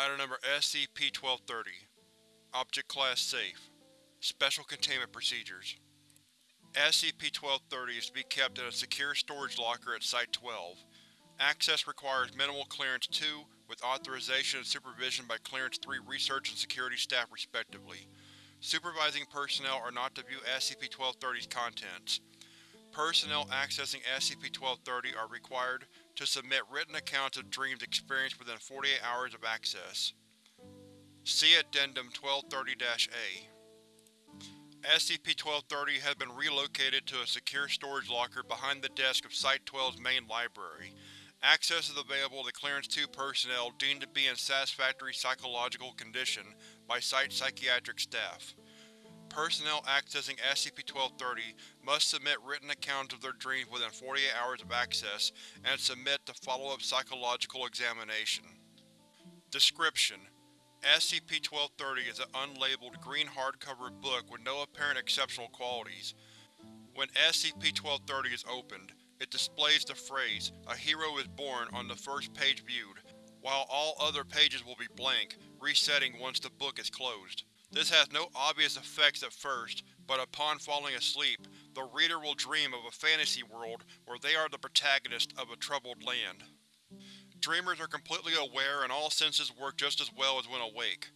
Item Number SCP-1230 Object Class Safe Special Containment Procedures SCP-1230 is to be kept in a secure storage locker at Site-12. Access requires minimal Clearance 2, with authorization and supervision by Clearance 3 research and security staff respectively. Supervising personnel are not to view SCP-1230's contents. Personnel accessing SCP-1230 are required to submit written accounts of dreams experienced within 48 hours of access. See Addendum 1230-A. SCP-1230 has been relocated to a secure storage locker behind the desk of Site-12's main library. Access is available to Clearance 2 personnel deemed to be in satisfactory psychological condition by Site psychiatric staff. Personnel accessing SCP-1230 must submit written accounts of their dreams within 48 hours of access and submit to follow-up psychological examination. Description: SCP-1230 is an unlabeled green hardcover book with no apparent exceptional qualities. When SCP-1230 is opened, it displays the phrase, A hero is born on the first page viewed, while all other pages will be blank, resetting once the book is closed. This has no obvious effects at first, but upon falling asleep, the reader will dream of a fantasy world where they are the protagonist of a troubled land. Dreamers are completely aware and all senses work just as well as when awake.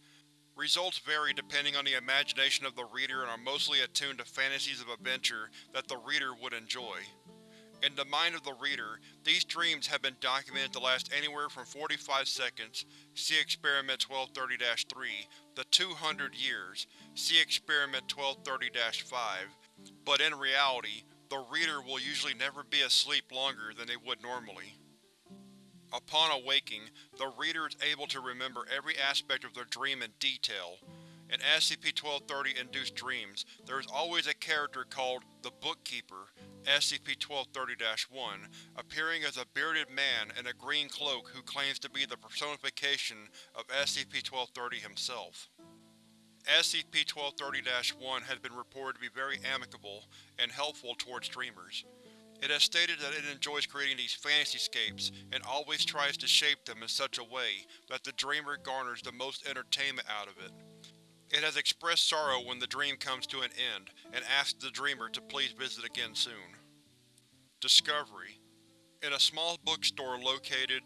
Results vary depending on the imagination of the reader and are mostly attuned to fantasies of adventure that the reader would enjoy. In the mind of the reader, these dreams have been documented to last anywhere from 45 seconds see Experiment 1230-3 to 200 years see Experiment 1230-5, but in reality, the reader will usually never be asleep longer than they would normally. Upon awaking, the reader is able to remember every aspect of their dream in detail. In SCP-1230 Induced Dreams, there is always a character called the Bookkeeper, SCP-1230-1, appearing as a bearded man in a green cloak who claims to be the personification of SCP-1230 himself. SCP-1230-1 has been reported to be very amicable and helpful towards dreamers. It has stated that it enjoys creating these fantasyscapes and always tries to shape them in such a way that the dreamer garners the most entertainment out of it. It has expressed sorrow when the dream comes to an end, and asks the dreamer to please visit again soon. Discovery In a small bookstore located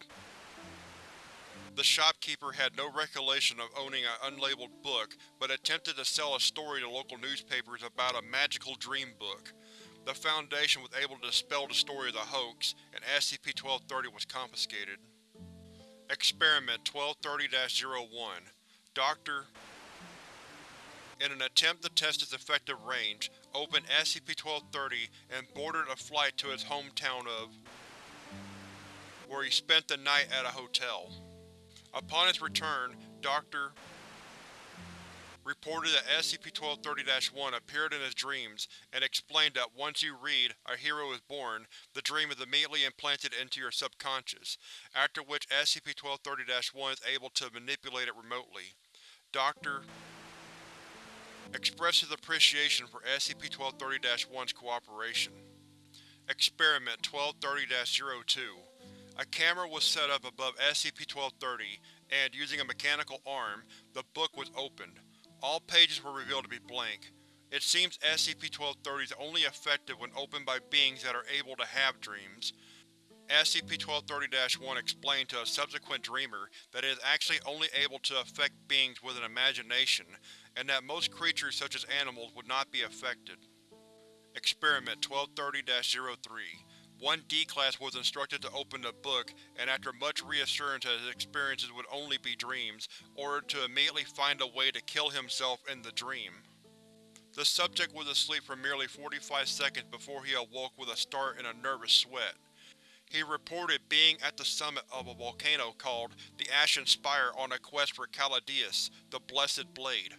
The shopkeeper had no recollection of owning an unlabeled book, but attempted to sell a story to local newspapers about a magical dream book. The Foundation was able to dispel the story as a hoax, and SCP-1230 was confiscated. Experiment 1230-01 Dr. In an attempt to test its effective range, opened SCP-1230 and boarded a flight to his hometown of where he spent the night at a hotel. Upon his return, Dr. reported that SCP-1230-1 appeared in his dreams and explained that once you read A Hero is Born, the dream is immediately implanted into your subconscious, after which SCP-1230-1 is able to manipulate it remotely. Dr expresses appreciation for SCP-1230-1's cooperation. Experiment 1230-02 A camera was set up above SCP-1230, and, using a mechanical arm, the book was opened. All pages were revealed to be blank. It seems SCP-1230 is only effective when opened by beings that are able to have dreams. SCP-1230-1 explained to a subsequent dreamer that it is actually only able to affect beings with an imagination, and that most creatures such as animals would not be affected. Experiment 1230-03 One D-Class was instructed to open the book, and after much reassurance that his experiences would only be dreams, ordered to immediately find a way to kill himself in the dream. The subject was asleep for merely 45 seconds before he awoke with a start and a nervous sweat. He reported being at the summit of a volcano called the Ashen Spire on a quest for Caladius, the Blessed Blade.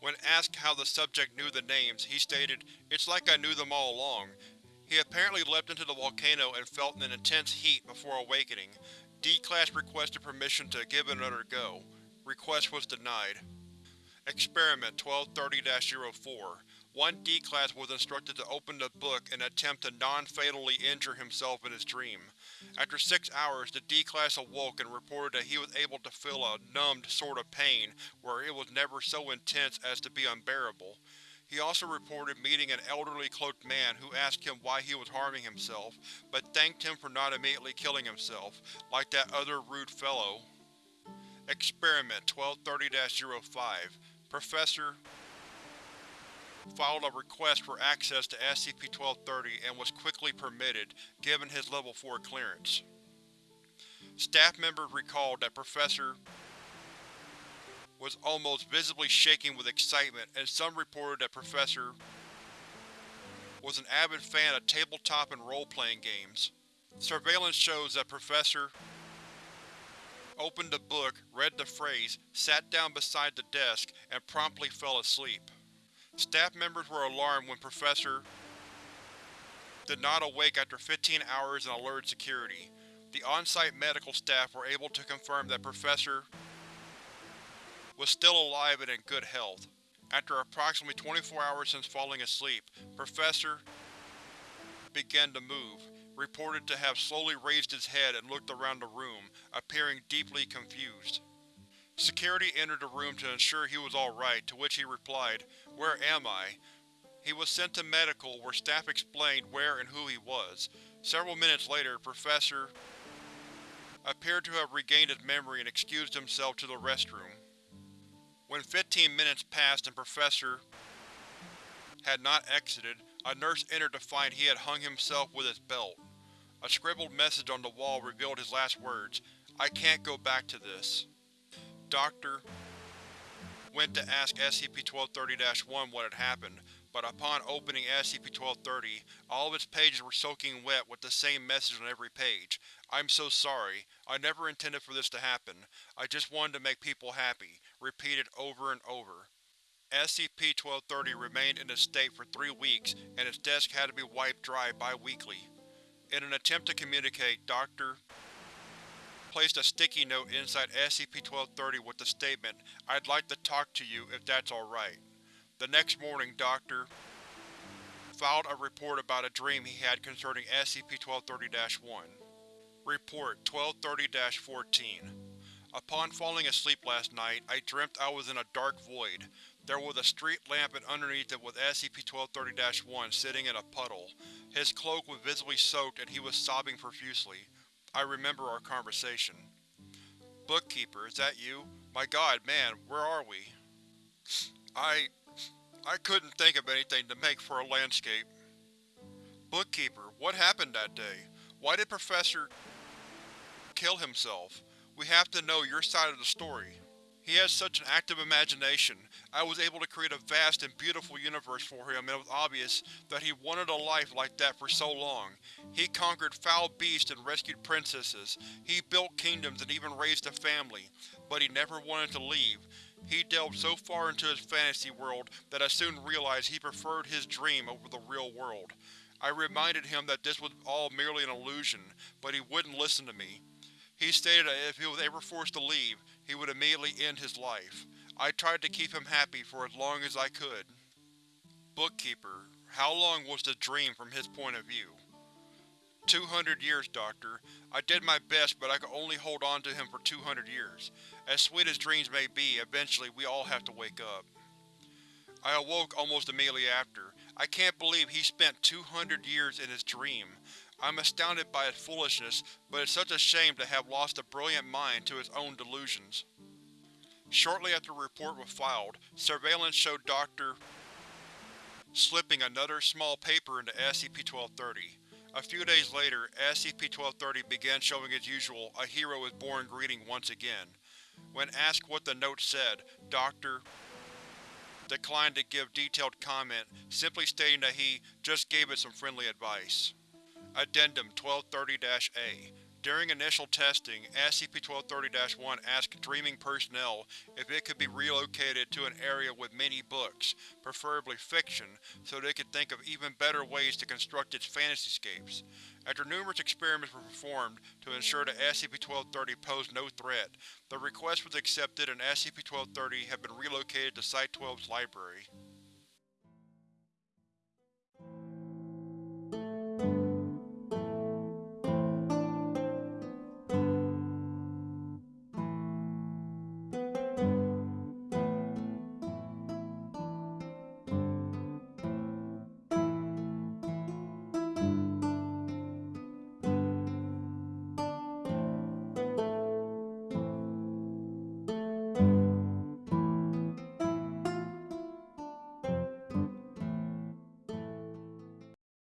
When asked how the subject knew the names, he stated, It's like I knew them all along. He apparently leapt into the volcano and felt an intense heat before awakening. D-Class requested permission to give it another go. Request was denied. Experiment 1230-04 One D-Class was instructed to open the book and attempt to non-fatally injure himself in his dream. After six hours, the D-Class awoke and reported that he was able to feel a numbed sort of pain where it was never so intense as to be unbearable. He also reported meeting an elderly cloaked man who asked him why he was harming himself, but thanked him for not immediately killing himself, like that other rude fellow. Experiment 1230-05 Professor filed a request for access to SCP-1230 and was quickly permitted, given his Level 4 clearance. Staff members recalled that Professor was almost visibly shaking with excitement, and some reported that Professor was an avid fan of tabletop and role-playing games. Surveillance shows that Professor opened the book, read the phrase, sat down beside the desk, and promptly fell asleep. Staff members were alarmed when Professor did not awake after 15 hours in alerted security. The on-site medical staff were able to confirm that Professor was still alive and in good health. After approximately 24 hours since falling asleep, Professor began to move, reported to have slowly raised his head and looked around the room, appearing deeply confused. Security entered the room to ensure he was alright, to which he replied, Where am I? He was sent to medical, where staff explained where and who he was. Several minutes later, Professor appeared to have regained his memory and excused himself to the restroom. When 15 minutes passed and Professor had not exited, a nurse entered to find he had hung himself with his belt. A scribbled message on the wall revealed his last words, I can't go back to this. Doctor went to ask SCP-1230-1 what had happened, but upon opening SCP-1230, all of its pages were soaking wet with the same message on every page. I'm so sorry. I never intended for this to happen. I just wanted to make people happy. Repeated over and over. SCP-1230 remained in this state for three weeks, and its desk had to be wiped dry bi-weekly. In an attempt to communicate, Dr. placed a sticky note inside SCP-1230 with the statement, I'd like to talk to you if that's alright. The next morning, Dr. filed a report about a dream he had concerning SCP-1230-1. Report 1230-14 Upon falling asleep last night, I dreamt I was in a dark void. There was a street lamp and underneath it was SCP-1230-1 sitting in a puddle. His cloak was visibly soaked and he was sobbing profusely. I remember our conversation. Bookkeeper, is that you? My god, man, where are we? I… I couldn't think of anything to make for a landscape. Bookkeeper, what happened that day? Why did Professor… kill himself? We have to know your side of the story. He has such an active imagination. I was able to create a vast and beautiful universe for him and it was obvious that he wanted a life like that for so long. He conquered foul beasts and rescued princesses. He built kingdoms and even raised a family. But he never wanted to leave. He delved so far into his fantasy world that I soon realized he preferred his dream over the real world. I reminded him that this was all merely an illusion, but he wouldn't listen to me. He stated that if he was ever forced to leave, he would immediately end his life. I tried to keep him happy for as long as I could. Bookkeeper, how long was the dream from his point of view? Two hundred years, Doctor. I did my best, but I could only hold on to him for two hundred years. As sweet as dreams may be, eventually we all have to wake up. I awoke almost immediately after. I can't believe he spent two hundred years in his dream. I'm astounded by his foolishness, but it's such a shame to have lost a brilliant mind to his own delusions. Shortly after the report was filed, surveillance showed Dr. slipping another small paper into SCP-1230. A few days later, SCP-1230 began showing its usual a hero is born greeting once again. When asked what the note said, Dr. declined to give detailed comment, simply stating that he just gave it some friendly advice. Addendum 1230-A during initial testing, SCP-1230-1 asked Dreaming personnel if it could be relocated to an area with many books, preferably fiction, so they could think of even better ways to construct its fantasyscapes. After numerous experiments were performed to ensure that SCP-1230 posed no threat, the request was accepted and SCP-1230 had been relocated to Site-12's library.